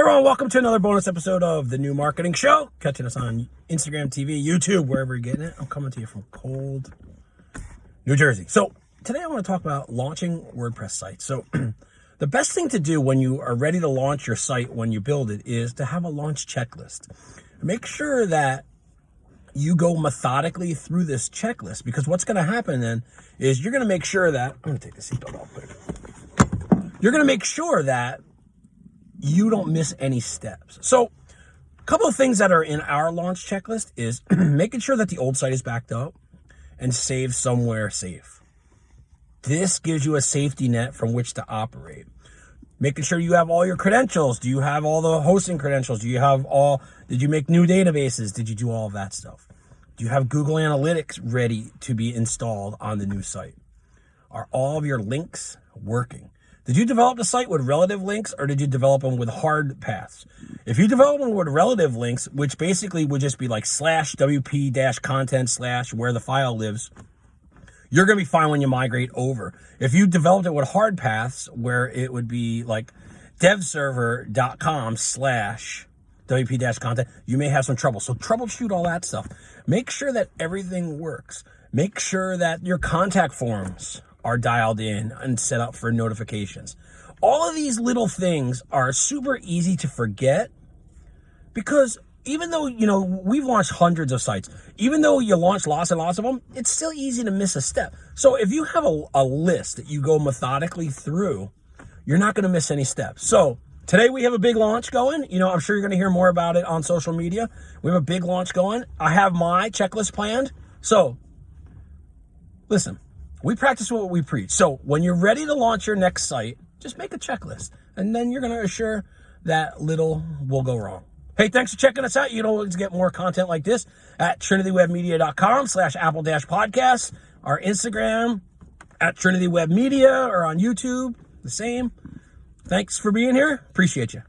Hey everyone, welcome to another bonus episode of the New Marketing Show. Catching us on Instagram TV, YouTube, wherever you're getting it. I'm coming to you from cold New Jersey. So today I want to talk about launching WordPress sites. So the best thing to do when you are ready to launch your site when you build it is to have a launch checklist. Make sure that you go methodically through this checklist because what's going to happen then is you're going to make sure that I'm going to take the seatbelt off. You're going to make sure that you don't miss any steps. So a couple of things that are in our launch checklist is making sure that the old site is backed up and saved somewhere safe. This gives you a safety net from which to operate. Making sure you have all your credentials. Do you have all the hosting credentials? Do you have all, did you make new databases? Did you do all of that stuff? Do you have Google Analytics ready to be installed on the new site? Are all of your links working? Did you develop the site with relative links or did you develop them with hard paths? If you develop them with relative links, which basically would just be like slash WP dash content slash where the file lives, you're going to be fine when you migrate over. If you developed it with hard paths where it would be like devserver.com slash WP dash content, you may have some trouble. So troubleshoot all that stuff. Make sure that everything works. Make sure that your contact forms are dialed in and set up for notifications. All of these little things are super easy to forget because even though, you know, we've launched hundreds of sites, even though you launch lots and lots of them, it's still easy to miss a step. So if you have a, a list that you go methodically through, you're not going to miss any steps. So today we have a big launch going. You know, I'm sure you're going to hear more about it on social media. We have a big launch going. I have my checklist planned. So listen, we practice what we preach. So when you're ready to launch your next site, just make a checklist and then you're going to assure that little will go wrong. Hey, thanks for checking us out. You can always get more content like this at trinitywebmedia.com slash apple dash podcast, our Instagram at trinitywebmedia or on YouTube, the same. Thanks for being here. Appreciate you.